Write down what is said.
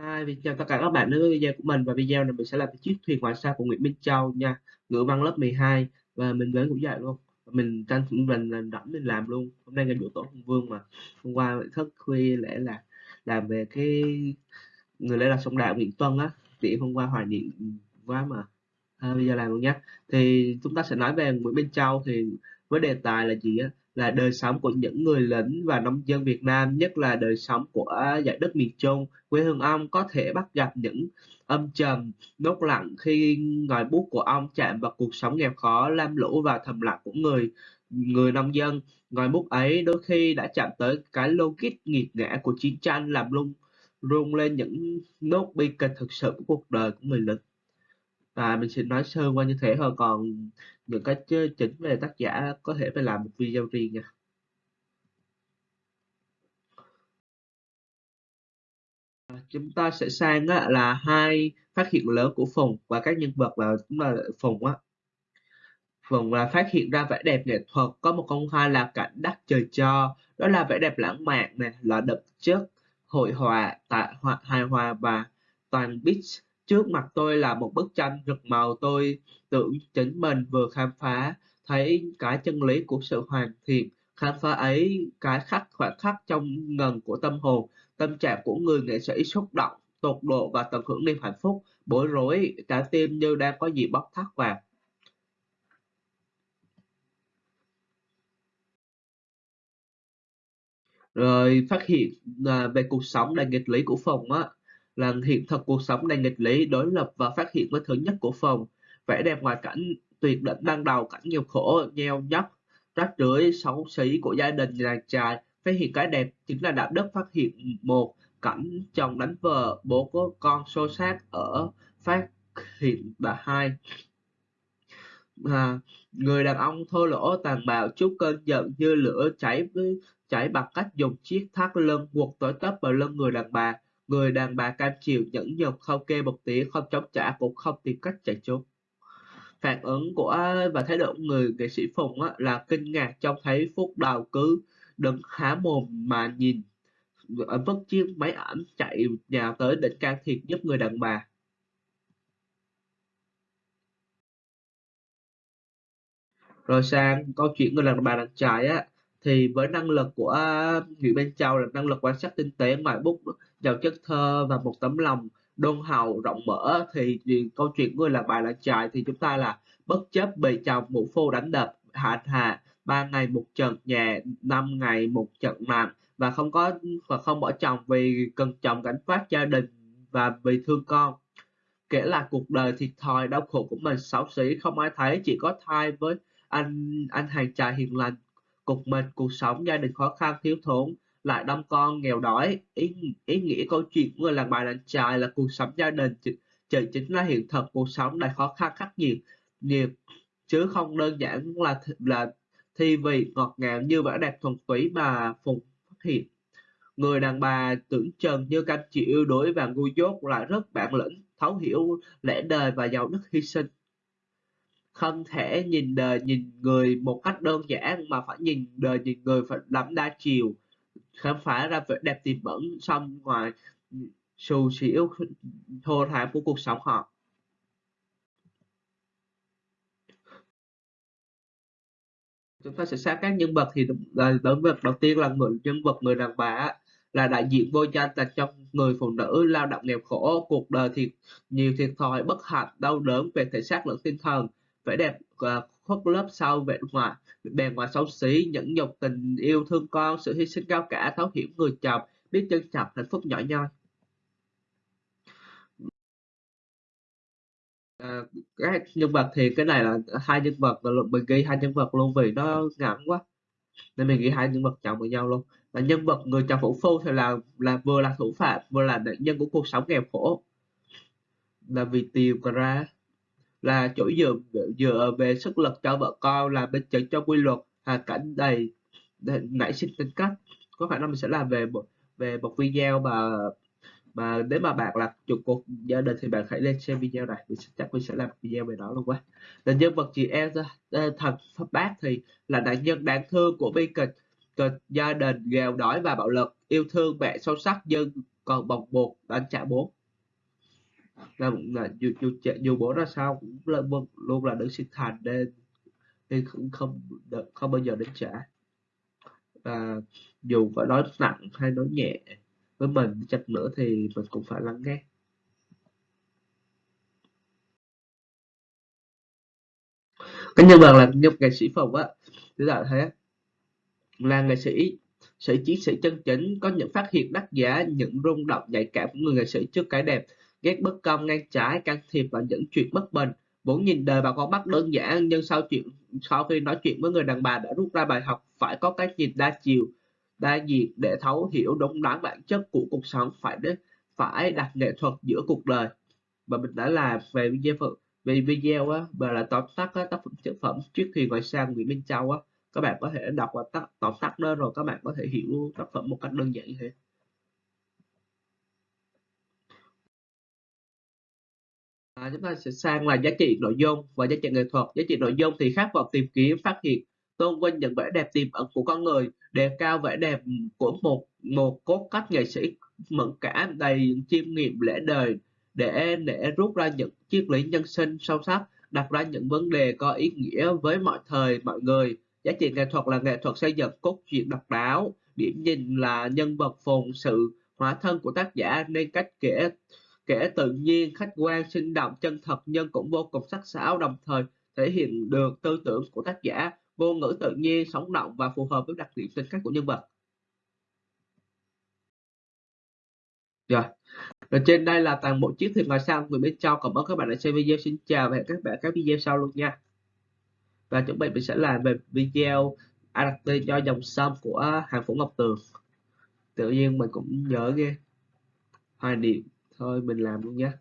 Hi, mình chào tất cả các bạn đến với video của mình. Và video này mình sẽ làm chiếc thuyền ngoại sao của Nguyễn Minh Châu nha. Ngữ văn lớp 12 và mình đến cũng dạy luôn. Mình tranh thủ mình làm rảnh mình làm luôn. Hôm nay ngày buổi tổ hùng vương mà. Hôm qua thức khuya lẽ là làm về cái người lẽ là sông đạo Nguyễn Tuân á. Thì hôm qua hoài niệm quá mà. À, bây giờ làm luôn nhé thì chúng ta sẽ nói về Nguyễn Minh Châu. Thì với đề tài là gì á? Là đời sống của những người lính và nông dân Việt Nam, nhất là đời sống của giải đất miền Trung. Quê hương ông có thể bắt gặp những âm trầm, nốt lặng khi ngòi bút của ông chạm vào cuộc sống nghèo khó, lam lũ và thầm lặng của người người nông dân. Ngòi bút ấy đôi khi đã chạm tới cái logic nghiệt ngã của chiến tranh làm lung rung lên những nốt bi kịch thực sự của cuộc đời của người lính và mình sẽ nói sơ qua như thế thôi. Còn những cái chính về tác giả có thể phải làm một video riêng nha. Chúng ta sẽ sang á, là hai phát hiện lớn của Phùng và các nhân vật là chúng là Phùng á. Phùng là phát hiện ra vẻ đẹp nghệ thuật có một công khai là cảnh đất trời cho. Đó là vẻ đẹp lãng mạn này là đậm chất hội họa tại hài hòa và toàn beach. Trước mặt tôi là một bức tranh rực màu tôi tưởng chính mình vừa khám phá thấy cái chân lý của sự hoàn thiện. Khám phá ấy cái khắc khoảnh khắc trong ngần của tâm hồn, tâm trạng của người nghệ sĩ xúc động, tột độ và tận hưởng niềm hạnh phúc, bối rối, cả tim như đang có gì bóc thắt vào. Rồi phát hiện à, về cuộc sống đầy nghịch lý của phòng á, làm hiện thực cuộc sống đầy nghịch lý đối lập và phát hiện với thứ nhất của phòng. Vẻ đẹp ngoài cảnh tuyệt đỉnh ban đầu cảnh nghèo khổ nheo nhóc rách rưới xấu xí của gia đình làng trài. Phát hiện cái đẹp chính là đạo đức phát hiện một cảnh chồng đánh vợ bố có con xô xát ở phát hiện bà hai. À, người đàn ông thô lỗ tàn bạo chút cơn giận như lửa cháy với cháy bằng cách dùng chiếc thắt lưng quật tới tấp vào lưng người đàn bà. Người đàn bà cam chịu nhẫn nhục không kêu một tiếng, không chống trả cũng không tìm cách chạy trốn. Phản ứng của và thái độ của người nghệ sĩ Phùng á, là kinh ngạc trông thấy Phúc Đào cứ đứng há mồm mà nhìn ở vất chiếc máy ảnh chạy nhào tới định can thiệp giúp người đàn bà. Rồi sang câu chuyện người đàn bà đàn trai á thì với năng lực của à, Nguyễn Bên Châu là năng lực quan sát tinh tế ngoài bút giàu chất thơ và một tấm lòng đôn hậu rộng mở thì, câu chuyện người là bài là trại thì chúng ta là bất chấp bị chồng mũ phu đánh đập hạ hạ ba ngày một trận nhẹ năm ngày một trận nặng và không có và không bỏ chồng vì cần chồng gánh vác gia đình và vì thương con. Kể là cuộc đời thiệt thòi đau khổ của mình xấu xí không ai thấy chỉ có thai với anh anh hàng trai hiền lành cục mịch cuộc sống gia đình khó khăn thiếu thốn lại đông con nghèo đói. Ý, ý nghĩa câu chuyện của người làng bài làng trài là cuộc sống gia đình chỉ chính là hiện thực cuộc sống đầy khó khăn khắc nghiệt nghiệt chứ không đơn giản là là thi vị ngọt ngào như vẻ đẹp thuần túy mà phùng phát hiện. Người đàn bà tưởng chừng như canh chịu yêu đuối và ngu dốt lại rất bản lĩnh thấu hiểu lẽ đời và giàu đức hy sinh không thể nhìn đời nhìn người một cách đơn giản mà phải nhìn đời nhìn người phải lắm đa chiều. Khám phá ra vẻ đẹp tiềm ẩn, xong ngoài xù xỉu, thô thảm của cuộc sống họ. Chúng ta sẽ sát các nhân vật thì là nhân vật đầu tiên là người, nhân vật người đàn bà là đại diện vô danh, là trong người phụ nữ lao động nghèo khổ, cuộc đời thì nhiều thiệt thòi bất hạnh, đau đớn về thể xác lẫn tinh thần vẻ đẹp uh, khuất lớp sau vẻ ngoài bề ngoài xấu xí nhẫn nhục tình yêu thương con sự hy sinh cao cả thấu hiểu người chồng biết trân trọng hạnh phúc nhỏ nhoi. À, các nhân vật thì cái này là hai nhân vật là mình ghi hai nhân vật luôn vì nó ngắn quá nên mình ghi hai nhân vật chồng với nhau luôn. Là nhân vật người chồng vũ phu thì là là vừa là thủ phạm vừa là nạn nhân của cuộc sống nghèo khổ. Là vì tiền mà ra là chỗ dựa dựa về sức lực cho vợ con là bên chứng cho quy luật hoàn cảnh đầy, đầy nảy sinh tính cách. Có khả năng mình sẽ làm về một về một video mà mà nếu mà bạn là trụ cột gia đình thì bạn hãy lên xem video này. Mình sẽ chắc mình sẽ làm video về đó luôn quá. Là nhân vật chị em ờ, thần pháp bác thì là nạn nhân đáng thương của bi kịch kịch gia đình nghèo đói và bạo lực yêu thương mẹ sâu sắc nhưng còn bồng bột đánh trả bốn là, là dù, dù, dù bố ra sao cũng là, luôn là đứng sinh thành nên nên không không không bao giờ đến trả. Và dù có nói nặng hay nói nhẹ với mình chặt nữa thì mình cũng phải lắng nghe. Cái nhân vật là nhân nghệ sĩ phòng á thì là thế là nghệ sĩ sĩ chiến sĩ chân chính có những phát hiện đắt giá những rung động nhạy cảm của người nghệ sĩ trước cái đẹp ghét bất công ngang trái can thiệp vào những chuyện bất bình. Vốn nhìn đời bằng con mắt đơn giản nhưng sau chuyện sau khi nói chuyện với người đàn bà đã rút ra bài học phải có cái nhìn đa chiều đa diện để thấu hiểu đúng đắn bản chất của cuộc sống phải đến phải đặt nghệ thuật giữa cuộc đời. Và mình đã làm về video về video á và là tóm tắt á, tác phẩm tác phẩm trước khi ngoài sang Nguyễn Minh Châu á. Các bạn có thể đọc và tóm tắt nó rồi các bạn có thể hiểu tác phẩm một cách đơn giản như thế. À, chúng ta sẽ sang là giá trị nội dung và giá trị nghệ thuật. Giá trị nội dung thì khát vọng tìm kiếm phát hiện tôn vinh những vẻ đẹp tiềm ẩn của con người đề cao vẻ đẹp của một một cốt cách nghệ sĩ mẫn cảm đầy chiêm nghiệm lễ đời để để rút ra những triết lý nhân sinh sâu sắc đặt ra những vấn đề có ý nghĩa với mọi thời mọi người. Giá trị nghệ thuật là nghệ thuật xây dựng cốt truyện độc đáo điểm nhìn là nhân vật phồn sự hóa thân của tác giả nên cách kể kể tự nhiên, khách quan, sinh động, chân thật nhưng cũng vô cùng sắc sảo, đồng thời thể hiện được tư tưởng của tác giả ngôn ngữ tự nhiên, sống động và phù hợp với đặc điểm tính cách của nhân vật. Rồi Rồi trên đây là toàn bộ chiếc thuyền ngoài sao người bên trong cảm ơn các bạn đã xem video. Xin chào và hẹn các bạn các video sau luôn nha. Và chuẩn bị mình sẽ làm về video adapter cho dòng sông của hàng phủ ngọc tường. Tự nhiên mình cũng nhớ ghê. Hoài niệm thôi mình làm luôn nhé